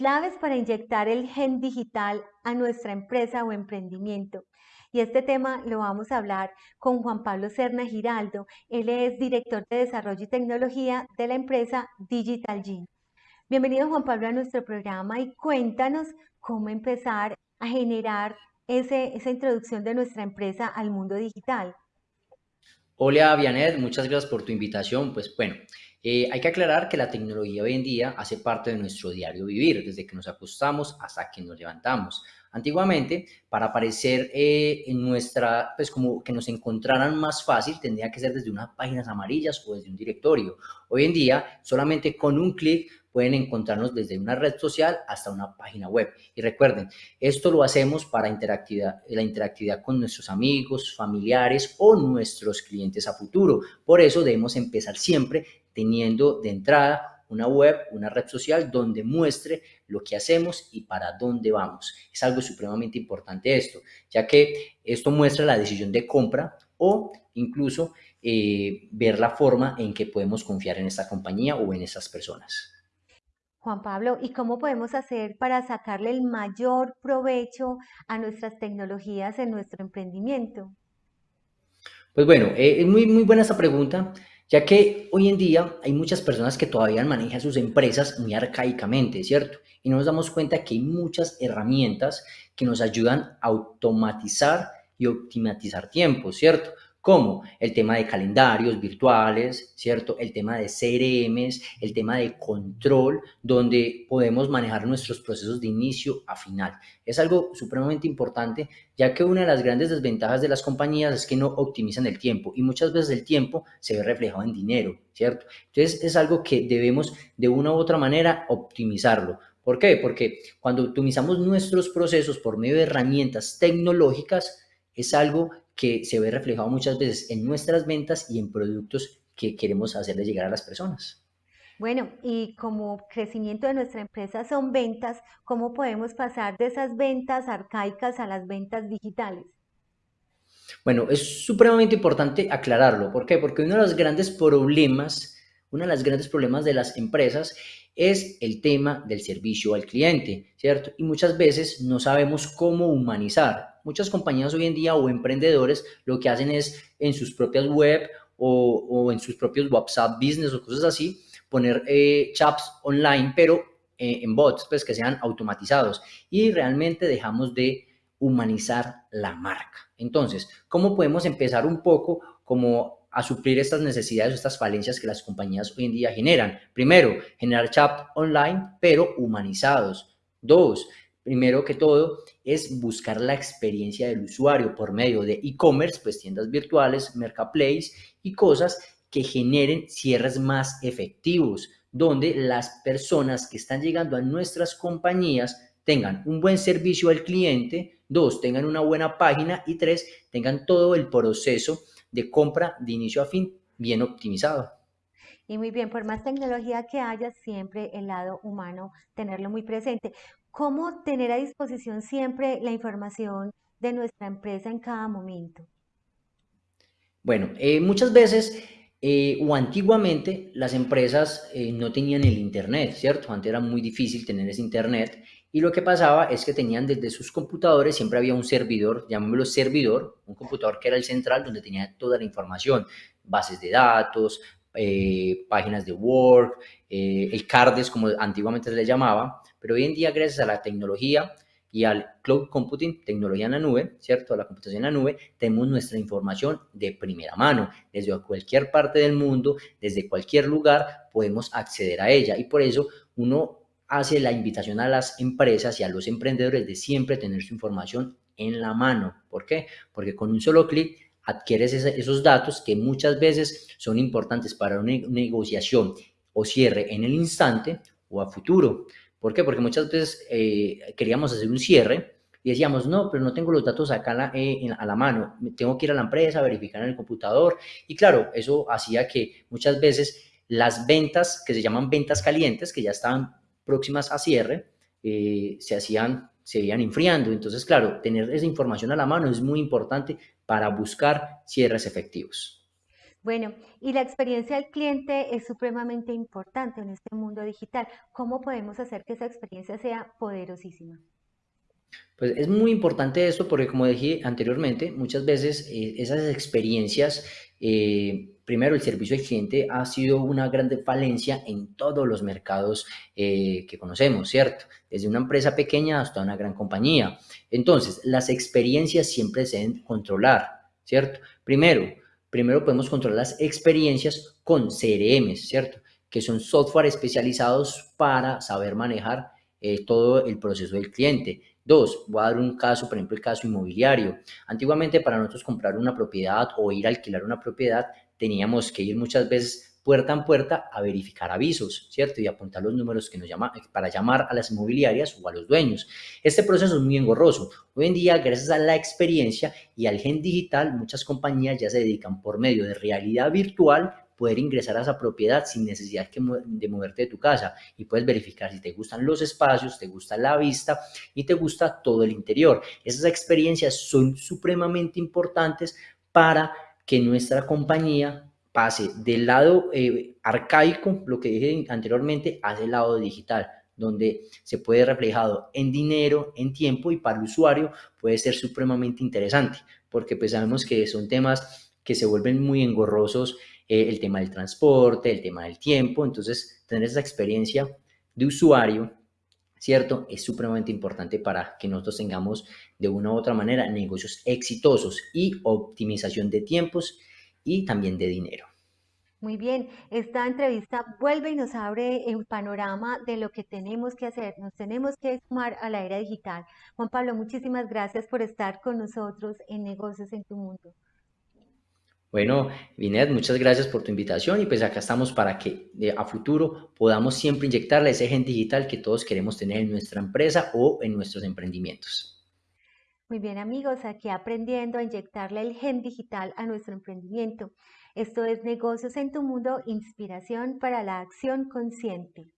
claves para inyectar el gen digital a nuestra empresa o emprendimiento. Y este tema lo vamos a hablar con Juan Pablo Serna Giraldo. Él es director de Desarrollo y Tecnología de la empresa Digital Gene. Bienvenido Juan Pablo a nuestro programa y cuéntanos cómo empezar a generar esa introducción de nuestra empresa al mundo digital. Hola, Vianet, muchas gracias por tu invitación. Pues bueno, eh, hay que aclarar que la tecnología hoy en día hace parte de nuestro diario vivir, desde que nos acostamos hasta que nos levantamos. Antiguamente, para aparecer eh, en nuestra, pues como que nos encontraran más fácil, tendría que ser desde unas páginas amarillas o desde un directorio. Hoy en día, solamente con un clic pueden encontrarnos desde una red social hasta una página web. Y recuerden, esto lo hacemos para interactividad, la interactividad con nuestros amigos, familiares o nuestros clientes a futuro. Por eso debemos empezar siempre teniendo de entrada una web, una red social donde muestre lo que hacemos y para dónde vamos. Es algo supremamente importante esto, ya que esto muestra la decisión de compra o incluso eh, ver la forma en que podemos confiar en esta compañía o en estas personas. Juan Pablo, ¿y cómo podemos hacer para sacarle el mayor provecho a nuestras tecnologías en nuestro emprendimiento? Pues bueno, eh, es muy, muy buena esta pregunta, ya que hoy en día hay muchas personas que todavía manejan sus empresas muy arcaicamente, ¿cierto? Y no nos damos cuenta que hay muchas herramientas que nos ayudan a automatizar y optimizar tiempo, ¿cierto? Como el tema de calendarios virtuales, ¿cierto? El tema de CRMs, el tema de control, donde podemos manejar nuestros procesos de inicio a final. Es algo supremamente importante, ya que una de las grandes desventajas de las compañías es que no optimizan el tiempo y muchas veces el tiempo se ve reflejado en dinero, ¿cierto? Entonces es algo que debemos de una u otra manera optimizarlo. ¿Por qué? Porque cuando optimizamos nuestros procesos por medio de herramientas tecnológicas, es algo que se ve reflejado muchas veces en nuestras ventas y en productos que queremos hacerle llegar a las personas. Bueno, y como crecimiento de nuestra empresa son ventas, ¿cómo podemos pasar de esas ventas arcaicas a las ventas digitales? Bueno, es supremamente importante aclararlo. ¿Por qué? Porque uno de los grandes problemas, uno de los grandes problemas de las empresas es el tema del servicio al cliente, ¿cierto? Y muchas veces no sabemos cómo humanizar. Muchas compañías hoy en día o emprendedores lo que hacen es en sus propias web o, en sus propios WhatsApp Business o cosas así, poner eh, chats online, pero eh, en bots, pues que sean automatizados. Y realmente dejamos de humanizar la marca. Entonces, ¿cómo podemos empezar un poco como a suplir estas necesidades, estas falencias que las compañías hoy en día generan. Primero, generar chat online, pero humanizados. Dos, primero que todo, es buscar la experiencia del usuario por medio de e-commerce, pues tiendas virtuales, marketplace y cosas que generen cierres más efectivos, donde las personas que están llegando a nuestras compañías tengan un buen servicio al cliente, dos, tengan una buena página y tres, tengan todo el proceso de compra de inicio a fin bien optimizado. Y muy bien, por más tecnología que haya, siempre el lado humano, tenerlo muy presente. ¿Cómo tener a disposición siempre la información de nuestra empresa en cada momento? Bueno, eh, muchas veces eh, o antiguamente las empresas eh, no tenían el Internet, ¿cierto? Antes era muy difícil tener ese Internet y lo que pasaba es que tenían desde sus computadores, siempre había un servidor, llamémoslo servidor, un computador que era el central donde tenía toda la información, bases de datos, eh, páginas de Word, eh, el CARDES como antiguamente se le llamaba, pero hoy en día gracias a la tecnología y al cloud computing, tecnología en la nube, ¿cierto? A la computación en la nube, tenemos nuestra información de primera mano. Desde cualquier parte del mundo, desde cualquier lugar, podemos acceder a ella. Y por eso uno hace la invitación a las empresas y a los emprendedores de siempre tener su información en la mano. ¿Por qué? Porque con un solo clic adquieres esos datos que muchas veces son importantes para una negociación o cierre en el instante o a futuro. ¿Por qué? Porque muchas veces eh, queríamos hacer un cierre y decíamos, no, pero no tengo los datos acá eh, a la mano, tengo que ir a la empresa, verificar en el computador. Y claro, eso hacía que muchas veces las ventas, que se llaman ventas calientes, que ya estaban próximas a cierre eh, se hacían, se iban enfriando. Entonces, claro, tener esa información a la mano es muy importante para buscar cierres efectivos. Bueno, y la experiencia del cliente es supremamente importante en este mundo digital. ¿Cómo podemos hacer que esa experiencia sea poderosísima? Pues es muy importante esto porque, como dije anteriormente, muchas veces eh, esas experiencias, eh, primero el servicio al cliente ha sido una grande falencia en todos los mercados eh, que conocemos, ¿cierto? Desde una empresa pequeña hasta una gran compañía. Entonces, las experiencias siempre se deben controlar, ¿cierto? Primero, primero podemos controlar las experiencias con CRM, ¿cierto? Que son software especializados para saber manejar todo el proceso del cliente. Dos, voy a dar un caso, por ejemplo, el caso inmobiliario. Antiguamente para nosotros comprar una propiedad o ir a alquilar una propiedad, teníamos que ir muchas veces puerta en puerta a verificar avisos, ¿cierto? Y apuntar los números que nos llama para llamar a las inmobiliarias o a los dueños. Este proceso es muy engorroso. Hoy en día, gracias a la experiencia y al gen digital, muchas compañías ya se dedican por medio de realidad virtual poder ingresar a esa propiedad sin necesidad de moverte de tu casa y puedes verificar si te gustan los espacios, te gusta la vista y te gusta todo el interior. Esas experiencias son supremamente importantes para que nuestra compañía pase del lado eh, arcaico, lo que dije anteriormente, hacia el lado digital donde se puede reflejado en dinero, en tiempo y para el usuario puede ser supremamente interesante, porque pues sabemos que son temas que se vuelven muy engorrosos eh, el tema del transporte, el tema del tiempo. Entonces, tener esa experiencia de usuario, ¿cierto? Es supremamente importante para que nosotros tengamos de una u otra manera negocios exitosos y optimización de tiempos y también de dinero. Muy bien, esta entrevista vuelve y nos abre un panorama de lo que tenemos que hacer. Nos tenemos que sumar a la era digital. Juan Pablo, muchísimas gracias por estar con nosotros en Negocios en tu Mundo. Bueno, Vinet, muchas gracias por tu invitación y pues acá estamos para que a futuro podamos siempre inyectarle ese gen digital que todos queremos tener en nuestra empresa o en nuestros emprendimientos. Muy bien amigos, aquí aprendiendo a inyectarle el gen digital a nuestro emprendimiento. Esto es Negocios en tu Mundo, inspiración para la acción consciente.